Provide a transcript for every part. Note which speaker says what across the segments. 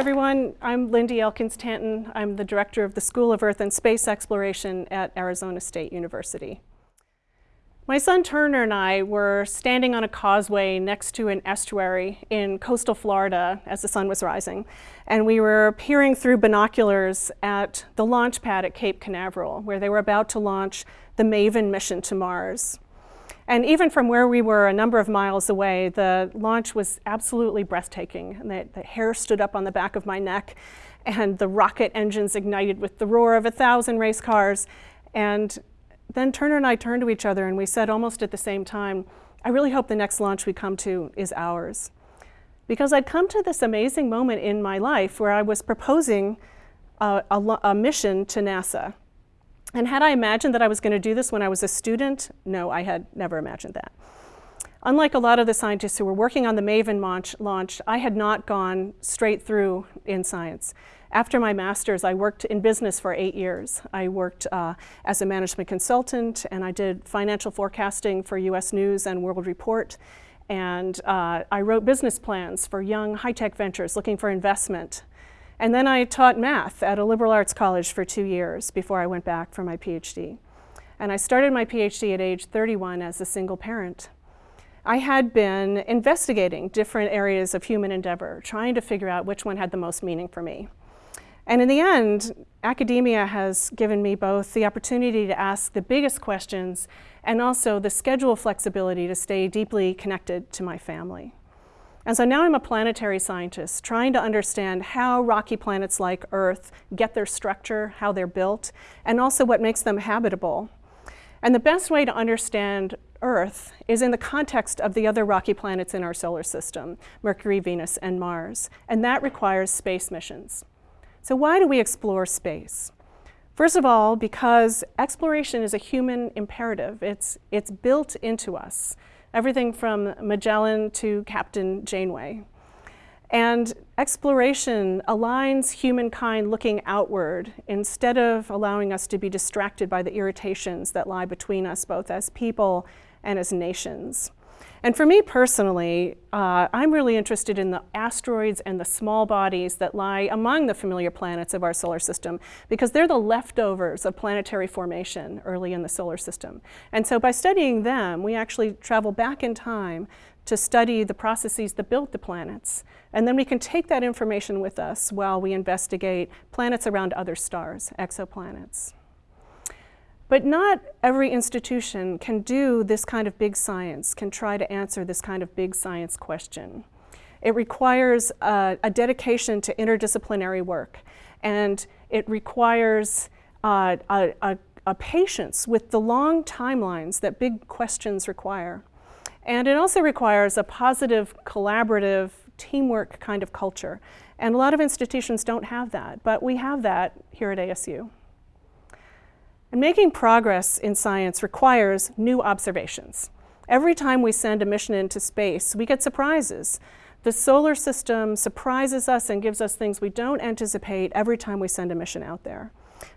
Speaker 1: everyone. I'm Lindy Elkins Tanton. I'm the director of the School of Earth and Space Exploration at Arizona State University. My son Turner and I were standing on a causeway next to an estuary in coastal Florida as the sun was rising, and we were peering through binoculars at the launch pad at Cape Canaveral, where they were about to launch the MAVEN mission to Mars. And even from where we were a number of miles away, the launch was absolutely breathtaking. And the, the hair stood up on the back of my neck, and the rocket engines ignited with the roar of a thousand race cars. And then Turner and I turned to each other and we said almost at the same time, I really hope the next launch we come to is ours. Because I'd come to this amazing moment in my life where I was proposing a, a, a mission to NASA. And had I imagined that I was going to do this when I was a student? No, I had never imagined that. Unlike a lot of the scientists who were working on the MAVEN launch, launch I had not gone straight through in science. After my master's, I worked in business for eight years. I worked uh, as a management consultant and I did financial forecasting for US News and World Report. And uh, I wrote business plans for young high-tech ventures looking for investment. And then I taught math at a liberal arts college for two years before I went back for my PhD. And I started my PhD at age 31 as a single parent. I had been investigating different areas of human endeavor, trying to figure out which one had the most meaning for me. And in the end, academia has given me both the opportunity to ask the biggest questions and also the schedule flexibility to stay deeply connected to my family. And so now I'm a planetary scientist trying to understand how rocky planets like Earth get their structure, how they're built, and also what makes them habitable. And the best way to understand Earth is in the context of the other rocky planets in our solar system, Mercury, Venus, and Mars. And that requires space missions. So why do we explore space? First of all, because exploration is a human imperative. It's, it's built into us, everything from Magellan to Captain Janeway. And exploration aligns humankind looking outward instead of allowing us to be distracted by the irritations that lie between us both as people and as nations. And for me personally, uh, I'm really interested in the asteroids and the small bodies that lie among the familiar planets of our solar system because they're the leftovers of planetary formation early in the solar system. And so by studying them, we actually travel back in time to study the processes that built the planets. And then we can take that information with us while we investigate planets around other stars, exoplanets. But not every institution can do this kind of big science, can try to answer this kind of big science question. It requires a, dedication to interdisciplinary work, and it requires uh, a, a, a patience with the long timelines that big questions require. And it also requires a positive, collaborative, teamwork kind of culture. And a lot of institutions don't have that, but we have that here at ASU. And making progress in science requires new observations. Every time we send a mission into space, we get surprises. The solar system surprises us and gives us things we don't anticipate every time we send a mission out there.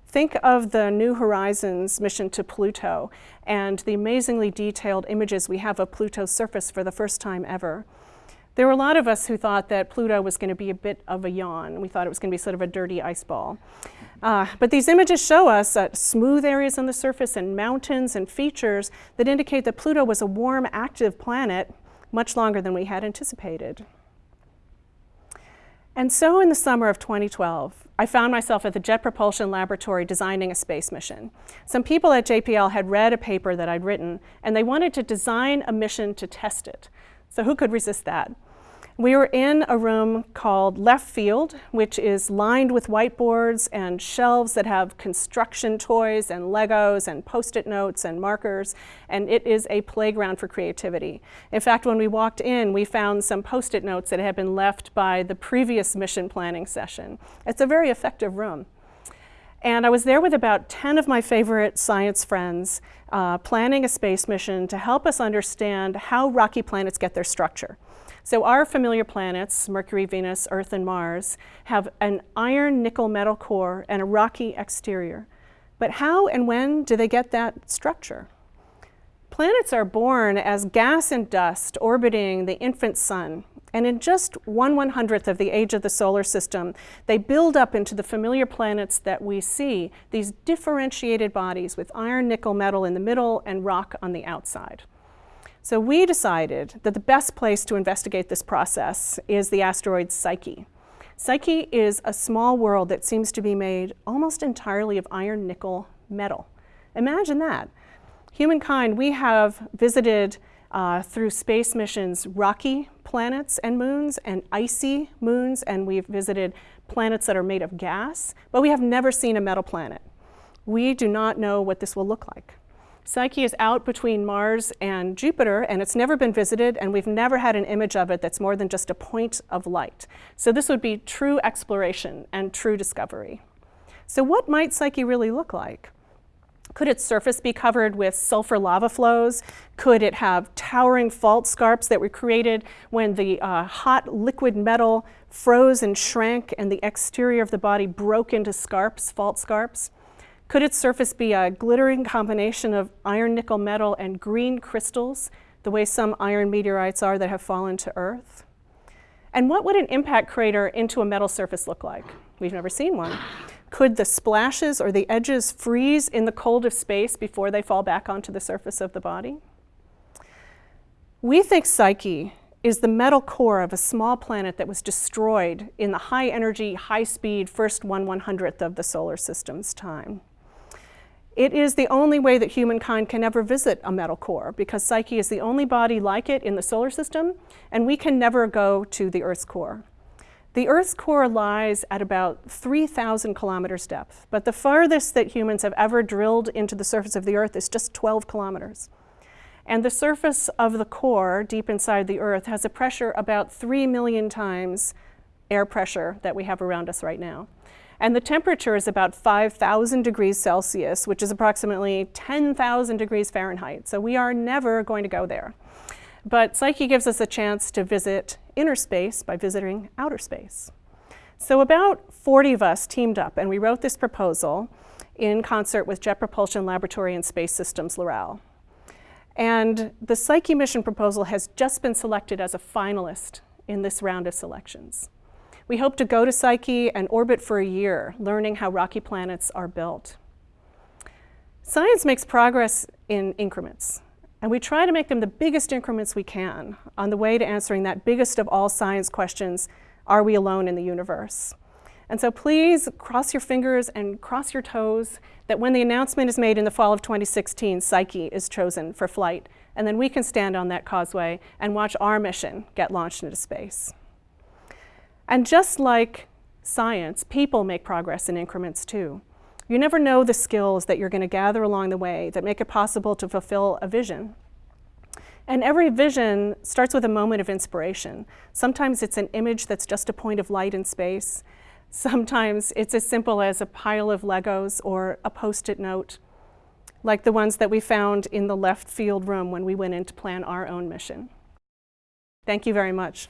Speaker 1: Think of the New Horizons mission to Pluto and the amazingly detailed images we have of Pluto's surface for the first time ever. There were a lot of us who thought that Pluto was going to be a bit of a yawn. We thought it was going to be sort of a dirty ice ball. Uh, but these images show us uh, smooth areas on the surface and mountains and features that indicate that Pluto was a warm, active planet much longer than we had anticipated. And so in the summer of 2012, I found myself at the Jet Propulsion Laboratory designing a space mission. Some people at JPL had read a paper that I'd written, and they wanted to design a mission to test it. So who could resist that? We were in a room called Left Field, which is lined with whiteboards and shelves that have construction toys and Legos and post-it notes and markers, and it is a playground for creativity. In fact, when we walked in, we found some post-it notes that had been left by the previous mission planning session. It's a very effective room. And I was there with about 10 of my favorite science friends uh, planning a space mission to help us understand how rocky planets get their structure. So our familiar planets, Mercury, Venus, Earth, and Mars, have an iron nickel metal core and a rocky exterior. But how and when do they get that structure? Planets are born as gas and dust orbiting the infant sun And in just one one hundredth of the age of the solar system, they build up into the familiar planets that we see, these differentiated bodies with iron, nickel, metal in the middle and rock on the outside. So we decided that the best place to investigate this process is the asteroid Psyche. Psyche is a small world that seems to be made almost entirely of iron, nickel, metal. Imagine that. Humankind, we have visited uh, through space missions rocky planets and moons and icy moons, and we've visited planets that are made of gas, but we have never seen a metal planet. We do not know what this will look like. Psyche is out between Mars and Jupiter, and it's never been visited, and we've never had an image of it that's more than just a point of light. So this would be true exploration and true discovery. So what might Psyche really look like? Could its surface be covered with sulfur lava flows? Could it have towering fault scarps that were created when the uh, hot liquid metal froze and shrank and the exterior of the body broke into scarps, fault scarps? Could its surface be a glittering combination of iron, nickel, metal, and green crystals, the way some iron meteorites are that have fallen to Earth? And what would an impact crater into a metal surface look like? We've never seen one. Could the splashes or the edges freeze in the cold of space before they fall back onto the surface of the body? We think Psyche is the metal core of a small planet that was destroyed in the high energy, high speed first one one hundredth of the solar system's time. It is the only way that humankind can ever visit a metal core because Psyche is the only body like it in the solar system and we can never go to the Earth's core. The Earth's core lies at about 3,000 kilometers depth, but the farthest that humans have ever drilled into the surface of the Earth is just 12 kilometers. And the surface of the core, deep inside the Earth, has a pressure about 3 million times air pressure that we have around us right now. And the temperature is about 5,000 degrees Celsius, which is approximately 10,000 degrees Fahrenheit. So we are never going to go there. But Psyche gives us a chance to visit inner space by visiting outer space. So about 40 of us teamed up and we wrote this proposal in concert with Jet Propulsion Laboratory and Space Systems Loral. And the Psyche mission proposal has just been selected as a finalist in this round of selections. We hope to go to Psyche and orbit for a year, learning how rocky planets are built. Science makes progress in increments. And we try to make them the biggest increments we can on the way to answering that biggest of all science questions, are we alone in the universe? And so please cross your fingers and cross your toes that when the announcement is made in the fall of 2016, Psyche is chosen for flight. And then we can stand on that causeway and watch our mission get launched into space. And just like science, people make progress in increments too. You never know the skills that you're going to gather along the way that make it possible to fulfill a vision. And every vision starts with a moment of inspiration. Sometimes it's an image that's just a point of light in space. Sometimes it's as simple as a pile of Legos or a post-it note, like the ones that we found in the left field room when we went in to plan our own mission. Thank you very much.